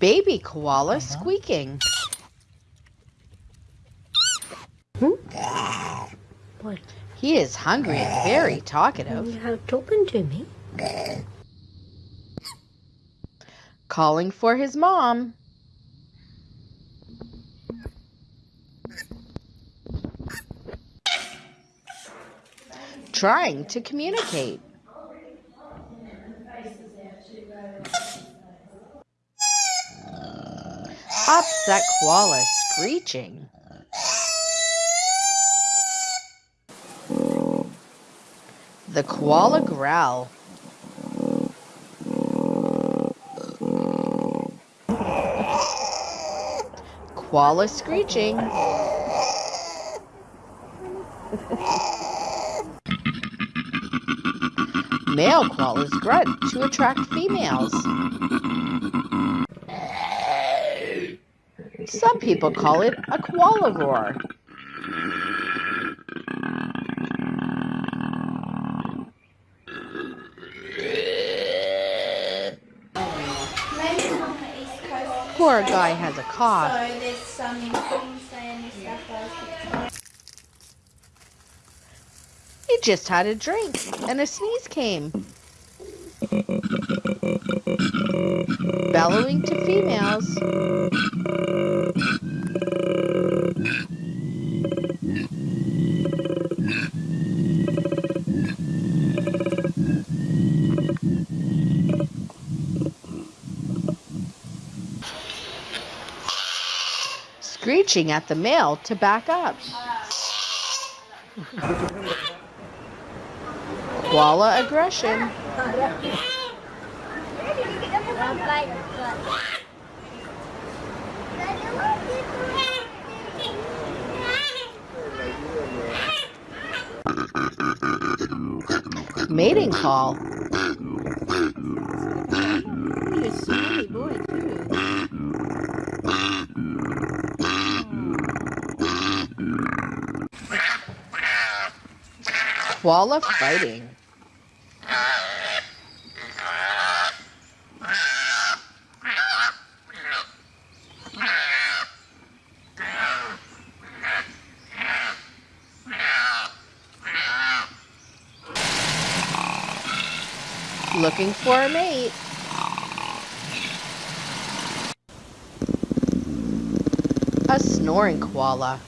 Baby koala squeaking. What? He is hungry and very talkative. Talking to me? Calling for his mom. Trying to communicate. Upset koala screeching. The koala growl. Koala screeching. Male koalas grunt to attract females. Some people call it a koala roar. Poor guy has a cough. So there's some in Queensland, New South Wales, He just had a drink and a sneeze came. Bellowing to females. Screeching at the male to back up. Koala aggression. Mating call. You're a silly boy, too. Koala fighting. Looking for a mate. A snoring koala.